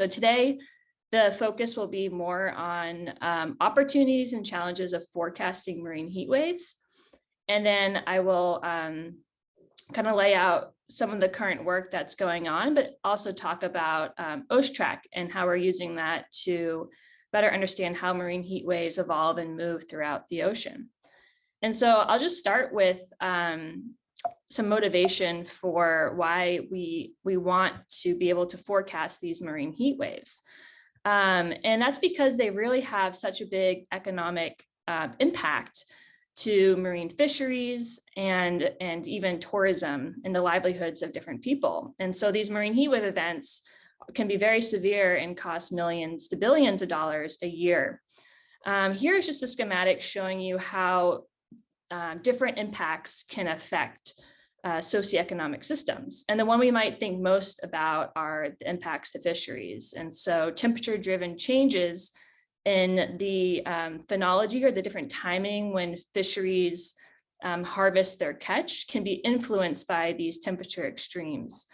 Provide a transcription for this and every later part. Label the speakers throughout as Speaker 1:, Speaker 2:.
Speaker 1: So today, the focus will be more on um, opportunities and challenges of forecasting marine heat waves. And then I will um, kind of lay out some of the current work that's going on, but also talk about um, and how we're using that to better understand how marine heat waves evolve and move throughout the ocean. And so I'll just start with um, some motivation for why we, we want to be able to forecast these marine heat waves. Um, and that's because they really have such a big economic uh, impact to marine fisheries and, and even tourism and the livelihoods of different people. And so these marine heat wave events can be very severe and cost millions to billions of dollars a year. Um, here is just a schematic showing you how uh, different impacts can affect uh, socioeconomic systems. And the one we might think most about are the impacts to fisheries. And so temperature driven changes in the um, phenology or the different timing when fisheries um, harvest their catch can be influenced by these temperature extremes.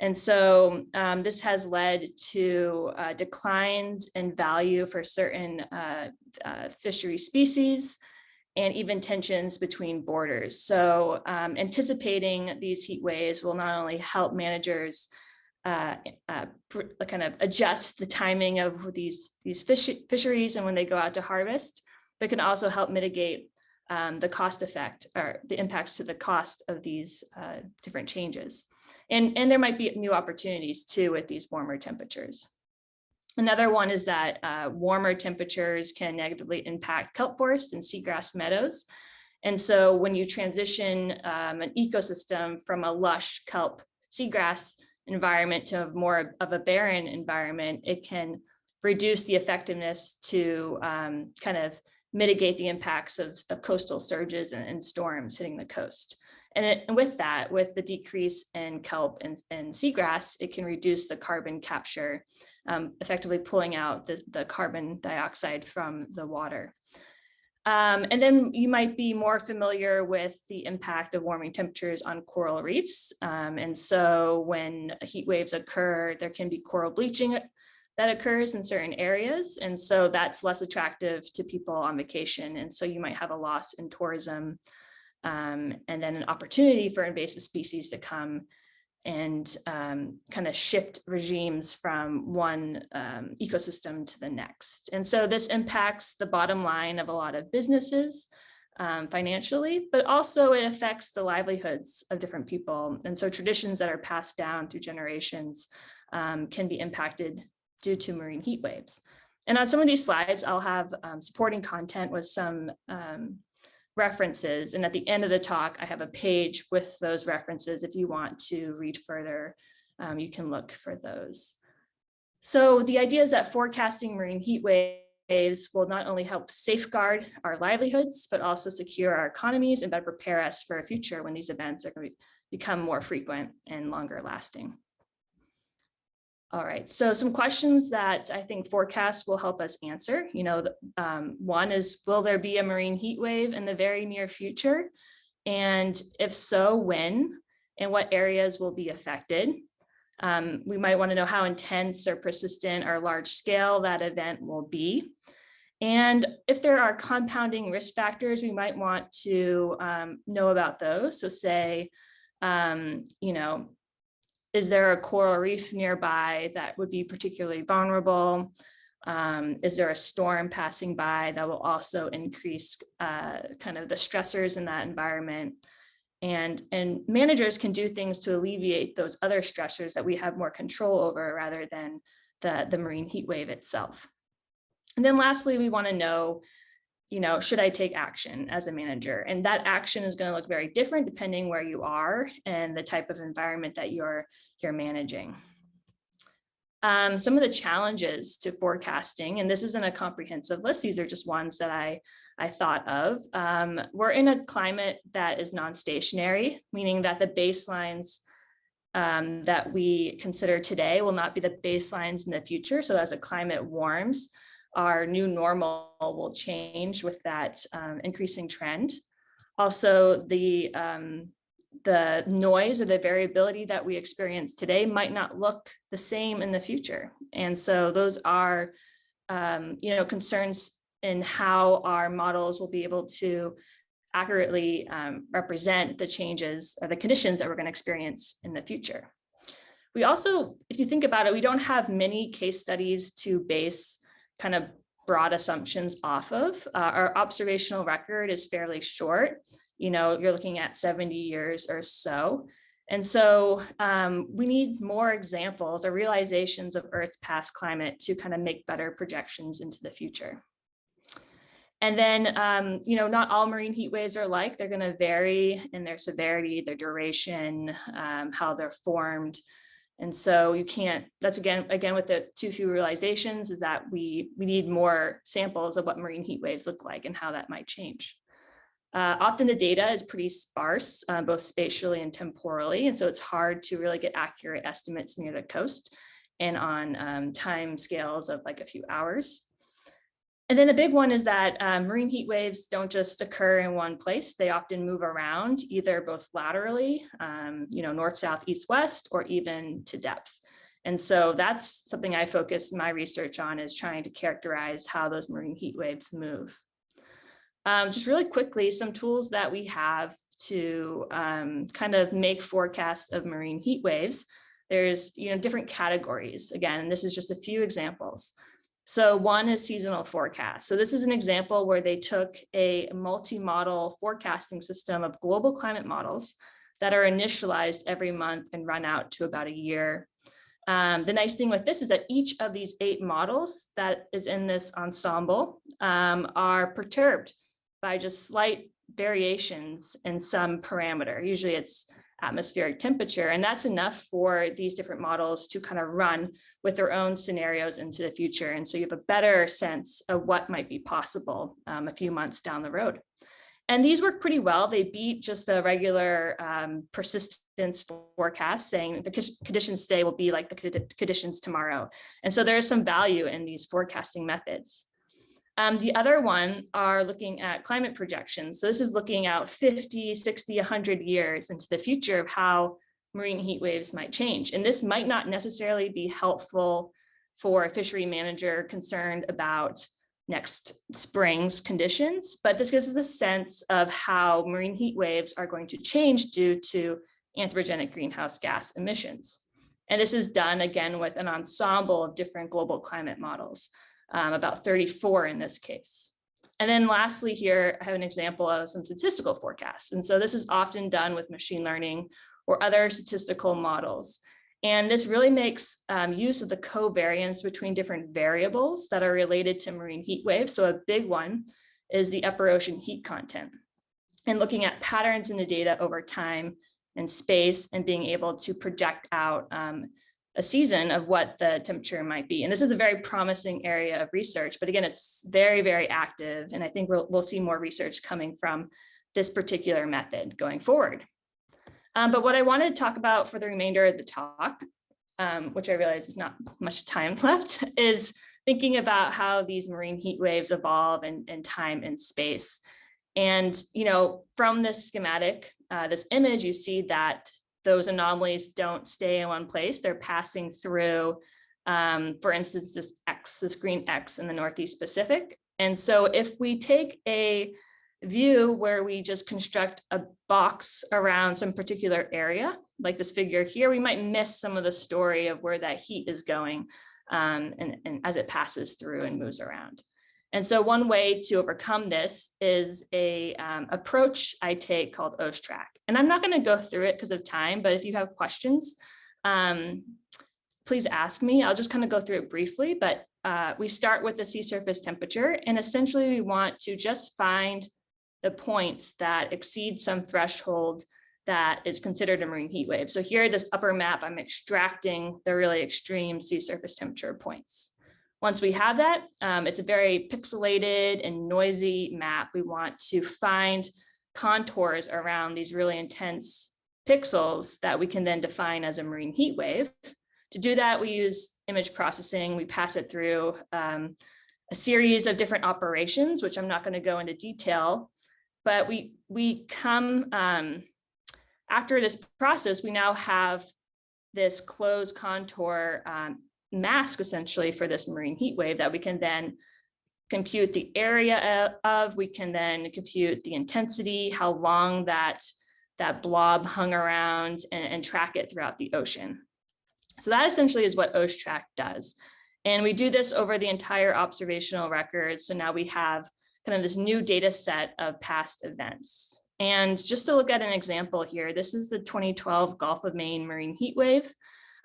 Speaker 1: And so um, this has led to uh, declines in value for certain uh, uh, fishery species and even tensions between borders. So um, anticipating these heat waves will not only help managers uh, uh, kind of adjust the timing of these, these fish, fisheries and when they go out to harvest, but can also help mitigate um, the cost effect or the impacts to the cost of these uh, different changes. And, and there might be new opportunities too with these warmer temperatures. Another one is that uh, warmer temperatures can negatively impact kelp forest and seagrass meadows. And so when you transition um, an ecosystem from a lush kelp seagrass environment to more of a barren environment, it can reduce the effectiveness to um, kind of mitigate the impacts of, of coastal surges and, and, storms hitting the coast. And, it, and, with that, with the decrease in kelp and, and seagrass, it can reduce the carbon capture, um, effectively pulling out the, the carbon dioxide from the water. Um, and then you might be more familiar with the impact of warming temperatures on coral reefs. Um, and so when heat waves occur, there can be coral bleaching that occurs in certain areas. And so that's less attractive to people on vacation. And so you might have a loss in tourism um, and then an opportunity for invasive species to come and um, kind of shift regimes from one um, ecosystem to the next. And so this impacts the bottom line of a lot of businesses um, financially, but also it affects the livelihoods of different people. And so traditions that are passed down through generations um, can be impacted due to marine heat waves. And on some of these slides, I'll have um, supporting content with some um, references. And at the end of the talk, I have a page with those references. If you want to read further, um, you can look for those. So the idea is that forecasting marine heat waves will not only help safeguard our livelihoods, but also secure our economies and better prepare us for a future when these events are going to become more frequent and longer lasting. All right, so some questions that I think forecasts will help us answer. You know, um, one is, will there be a marine heat wave in the very near future? And if so, when? And what areas will be affected? Um, we might want to know how intense or persistent or large scale that event will be. And if there are compounding risk factors, we might want to um, know about those. So say, um, you know, is there a coral reef nearby that would be particularly vulnerable? Um, is there a storm passing by that will also increase uh, kind of the stressors in that environment? And, and managers can do things to alleviate those other stressors that we have more control over rather than the, the marine heat wave itself. And then lastly, we wanna know you know, should I take action as a manager? And that action is going to look very different depending where you are and the type of environment that you're, you're managing. Um, some of the challenges to forecasting, and this isn't a comprehensive list, these are just ones that I, I thought of. Um, we're in a climate that is non-stationary, meaning that the baselines um, that we consider today will not be the baselines in the future. So as the climate warms, our new normal will change with that um, increasing trend. Also, the, um, the noise or the variability that we experience today might not look the same in the future. And so those are, um, you know, concerns in how our models will be able to accurately um, represent the changes or the conditions that we're going to experience in the future. We also, if you think about it, we don't have many case studies to base kind of broad assumptions off of. Uh, our observational record is fairly short. You know, you're looking at 70 years or so. And so um, we need more examples or realizations of Earth's past climate to kind of make better projections into the future. And then, um, you know, not all marine heat waves are like, they're gonna vary in their severity, their duration, um, how they're formed. And so you can't, that's again, again, with the too few realizations is that we, we need more samples of what marine heat waves look like and how that might change. Uh, often the data is pretty sparse, uh, both spatially and temporally. And so it's hard to really get accurate estimates near the coast and on um, time scales of like a few hours. And then the big one is that um, marine heat waves don't just occur in one place. They often move around either both laterally, um, you know, north, south, east, west, or even to depth. And so that's something I focus my research on is trying to characterize how those marine heat waves move. Um, just really quickly, some tools that we have to um, kind of make forecasts of marine heat waves. There's, you know, different categories. Again, this is just a few examples. So one is seasonal forecast. So this is an example where they took a multi-model forecasting system of global climate models that are initialized every month and run out to about a year. Um, the nice thing with this is that each of these eight models that is in this ensemble um, are perturbed by just slight variations in some parameter. Usually it's atmospheric temperature. And that's enough for these different models to kind of run with their own scenarios into the future. And so you have a better sense of what might be possible um, a few months down the road. And these work pretty well. They beat just the regular um, persistence forecast saying the conditions today will be like the conditions tomorrow. And so there is some value in these forecasting methods. Um, the other one are looking at climate projections. So this is looking out 50, 60, 100 years into the future of how marine heat waves might change. And this might not necessarily be helpful for a fishery manager concerned about next spring's conditions, but this gives us a sense of how marine heat waves are going to change due to anthropogenic greenhouse gas emissions. And this is done again with an ensemble of different global climate models um, about 34 in this case. And then lastly here, I have an example of some statistical forecasts. And so this is often done with machine learning or other statistical models. And this really makes um, use of the covariance between different variables that are related to marine heat waves. So a big one is the upper ocean heat content and looking at patterns in the data over time and space and being able to project out um, a season of what the temperature might be. And this is a very promising area of research, but again, it's very, very active. And I think we'll, we'll see more research coming from this particular method going forward. Um, but what I wanted to talk about for the remainder of the talk, um, which I realize is not much time left, is thinking about how these marine heat waves evolve in, in time and space. And, you know, from this schematic, uh, this image, you see that those anomalies don't stay in one place. They're passing through, um, for instance, this X, this green X in the Northeast Pacific. And so if we take a view where we just construct a box around some particular area, like this figure here, we might miss some of the story of where that heat is going um, and, and as it passes through and moves around. And so one way to overcome this is a um, approach I take called OceTrack. And I'm not going to go through it because of time, but if you have questions, um, please ask me. I'll just kind of go through it briefly, but uh, we start with the sea surface temperature and essentially we want to just find the points that exceed some threshold that is considered a marine heat wave. So here, this upper map, I'm extracting the really extreme sea surface temperature points. Once we have that, um, it's a very pixelated and noisy map. We want to find contours around these really intense pixels that we can then define as a marine heat wave. To do that, we use image processing. We pass it through um, a series of different operations, which I'm not going to go into detail, but we we come um, after this process, we now have this closed contour um, mask essentially for this marine heat wave that we can then compute the area of, we can then compute the intensity, how long that, that blob hung around and, and track it throughout the ocean. So that essentially is what OceTrack does. And we do this over the entire observational record. So now we have kind of this new data set of past events. And just to look at an example here, this is the 2012 Gulf of Maine marine heat wave.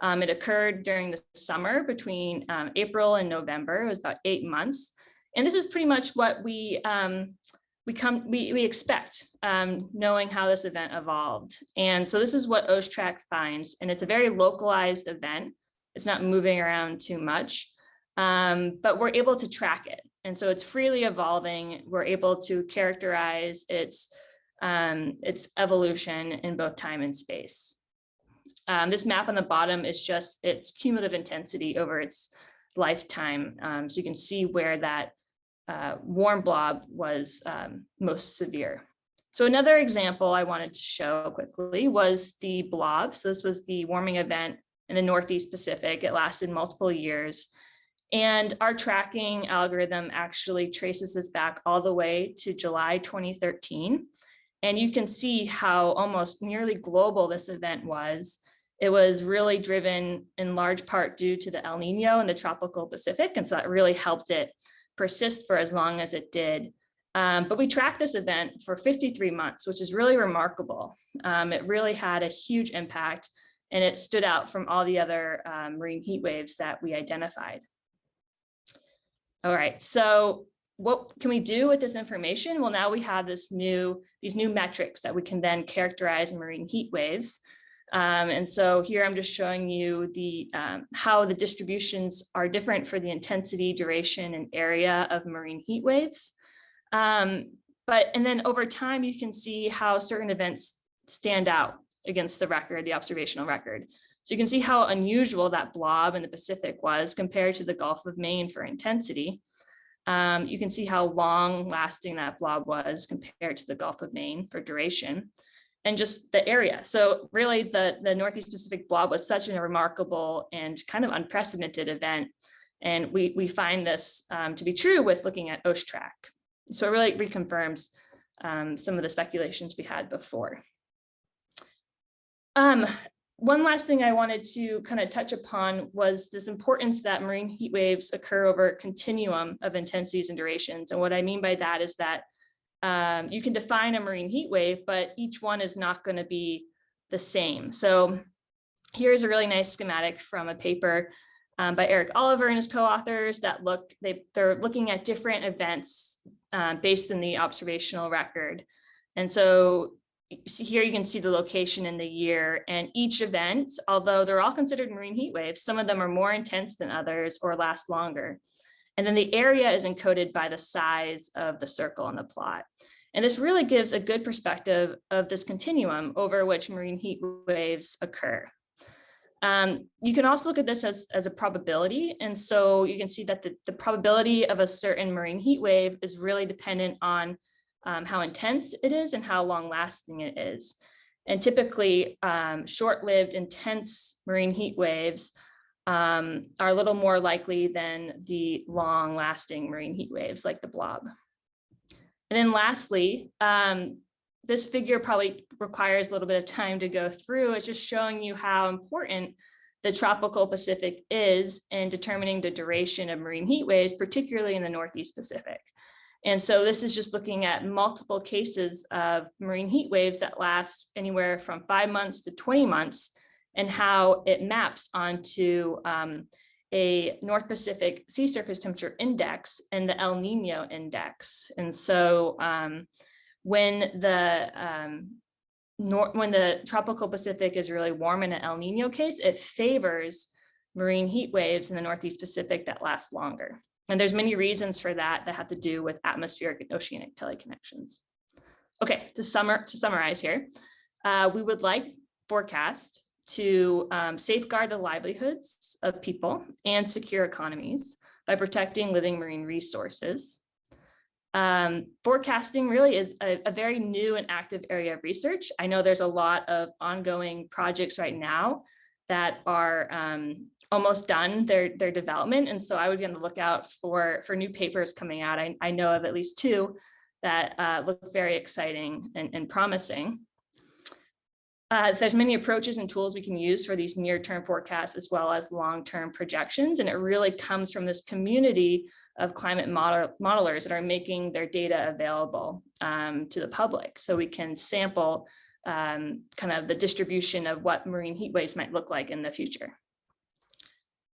Speaker 1: Um, it occurred during the summer between um, April and November. It was about eight months. And this is pretty much what we um, we come we, we expect, um, knowing how this event evolved. And so this is what OceTrack finds, and it's a very localized event. It's not moving around too much, um, but we're able to track it. And so it's freely evolving. We're able to characterize its um, its evolution in both time and space. Um, this map on the bottom is just its cumulative intensity over its lifetime. Um, so you can see where that uh, warm blob was um, most severe. So another example I wanted to show quickly was the blob. So this was the warming event in the Northeast Pacific. It lasted multiple years. And our tracking algorithm actually traces this back all the way to July 2013. And you can see how almost nearly global this event was. It was really driven in large part due to the El Nino in the tropical Pacific. And so that really helped it persist for as long as it did. Um, but we tracked this event for 53 months, which is really remarkable. Um, it really had a huge impact and it stood out from all the other um, marine heat waves that we identified. All right, so what can we do with this information? Well, now we have this new, these new metrics that we can then characterize marine heat waves. Um, and so here I'm just showing you the um, how the distributions are different for the intensity, duration, and area of marine heat waves. Um, but and then over time, you can see how certain events stand out against the record, the observational record. So you can see how unusual that blob in the Pacific was compared to the Gulf of Maine for intensity. Um, you can see how long lasting that blob was compared to the Gulf of Maine for duration and just the area. So really the, the Northeast Pacific blob was such a remarkable and kind of unprecedented event. And we, we find this um, to be true with looking at OceTrack. So it really reconfirms um, some of the speculations we had before. Um, one last thing I wanted to kind of touch upon was this importance that marine heat waves occur over a continuum of intensities and durations. And what I mean by that is that um, you can define a marine heat wave, but each one is not going to be the same. So here's a really nice schematic from a paper um, by Eric Oliver and his co-authors that look, they, they're looking at different events um, based in the observational record. And so here you can see the location in the year and each event, although they're all considered marine heat waves, some of them are more intense than others or last longer. And then the area is encoded by the size of the circle in the plot. And this really gives a good perspective of this continuum over which marine heat waves occur. Um, you can also look at this as, as a probability. And so you can see that the, the probability of a certain marine heat wave is really dependent on um, how intense it is and how long lasting it is. And typically um, short-lived intense marine heat waves um, are a little more likely than the long lasting marine heat waves like the blob. And then lastly, um, this figure probably requires a little bit of time to go through. It's just showing you how important the tropical Pacific is in determining the duration of marine heat waves, particularly in the Northeast Pacific. And so this is just looking at multiple cases of marine heat waves that last anywhere from five months to 20 months and how it maps onto um, a North Pacific sea surface temperature index and the El Nino index. And so um, when the um, when the tropical Pacific is really warm in an El Nino case, it favors marine heat waves in the Northeast Pacific that last longer. And there's many reasons for that that have to do with atmospheric and oceanic teleconnections. Okay, to, summer, to summarize here, uh, we would like forecast to um, safeguard the livelihoods of people and secure economies by protecting living marine resources. Um, forecasting really is a, a very new and active area of research. I know there's a lot of ongoing projects right now that are um, almost done their, their development. And so I would be on the lookout for, for new papers coming out. I, I know of at least two that uh, look very exciting and, and promising. Uh, there's many approaches and tools we can use for these near-term forecasts as well as long-term projections. And it really comes from this community of climate model, modelers that are making their data available um, to the public. So we can sample um, kind of the distribution of what marine heat waves might look like in the future.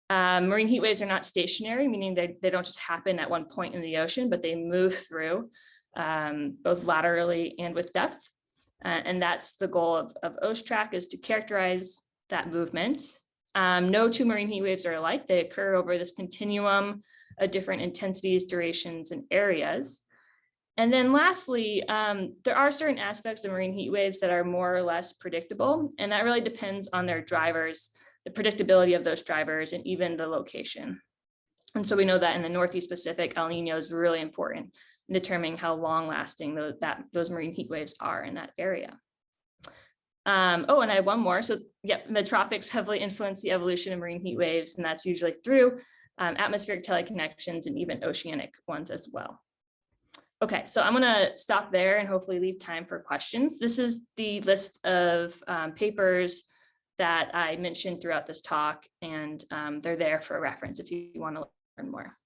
Speaker 1: Um, marine heat waves are not stationary, meaning they, they don't just happen at one point in the ocean, but they move through um, both laterally and with depth. Uh, and that's the goal of, of is to characterize that movement. Um, no two marine heat waves are alike. They occur over this continuum of different intensities, durations, and areas. And then lastly, um, there are certain aspects of marine heat waves that are more or less predictable, and that really depends on their drivers, the predictability of those drivers, and even the location. And so we know that in the Northeast Pacific, El Nino is really important in determining how long lasting those, that, those marine heat waves are in that area. Um, oh, and I have one more. So yep, the tropics heavily influence the evolution of marine heat waves, and that's usually through um, atmospheric teleconnections and even oceanic ones as well. Okay, so I'm gonna stop there and hopefully leave time for questions. This is the list of um, papers that I mentioned throughout this talk, and um, they're there for reference if you want to learn more.